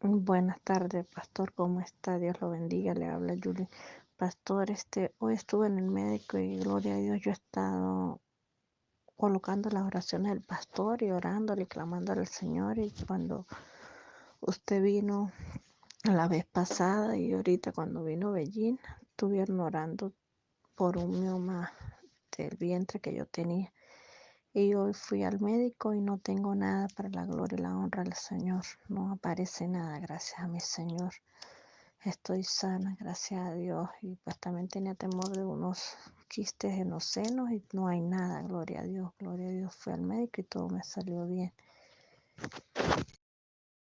Buenas tardes, pastor, ¿cómo está? Dios lo bendiga, le habla Julie. Pastor, este, hoy estuve en el médico y gloria a Dios, yo he estado colocando las oraciones del pastor y orándole y clamándole al Señor y cuando usted vino la vez pasada y ahorita cuando vino Bellín, estuvieron orando por un mioma del vientre que yo tenía. Y hoy fui al médico y no tengo nada para la gloria y la honra del Señor. No aparece nada, gracias a mi Señor. Estoy sana, gracias a Dios. Y pues también tenía temor de unos quistes en los senos y no hay nada, gloria a Dios, gloria a Dios. Fui al médico y todo me salió bien.